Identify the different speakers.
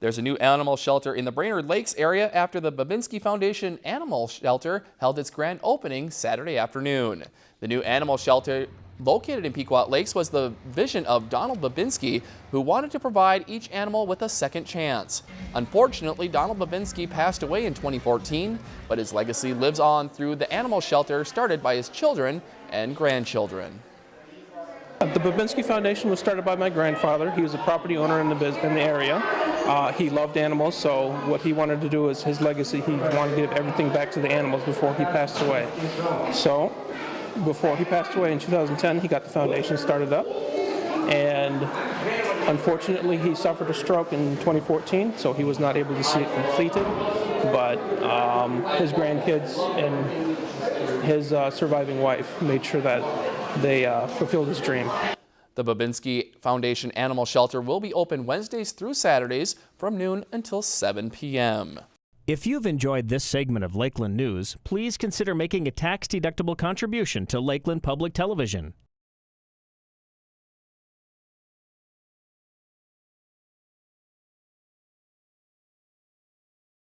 Speaker 1: There's a new animal shelter in the Brainerd Lakes area after the Babinski Foundation Animal Shelter held its grand opening Saturday afternoon. The new animal shelter located in Pequot Lakes was the vision of Donald Babinski, who wanted to provide each animal with a second chance. Unfortunately, Donald Babinski passed away in 2014, but his legacy lives on through the animal shelter started by his children and grandchildren.
Speaker 2: The Babinski Foundation was started by my grandfather. He was a property owner in the in the area. Uh, he loved animals, so what he wanted to do is his legacy. He wanted to give everything back to the animals before he passed away. So, before he passed away in 2010, he got the foundation started up, and unfortunately, he suffered a stroke in 2014, so he was not able to see it completed. But um, his grandkids and his uh, surviving wife made sure that they uh, fulfilled his dream.
Speaker 1: The Babinski Foundation Animal Shelter will be open Wednesdays through Saturdays from noon until 7 p.m.
Speaker 3: If you've enjoyed this segment of Lakeland News, please consider making a tax-deductible contribution to Lakeland Public Television.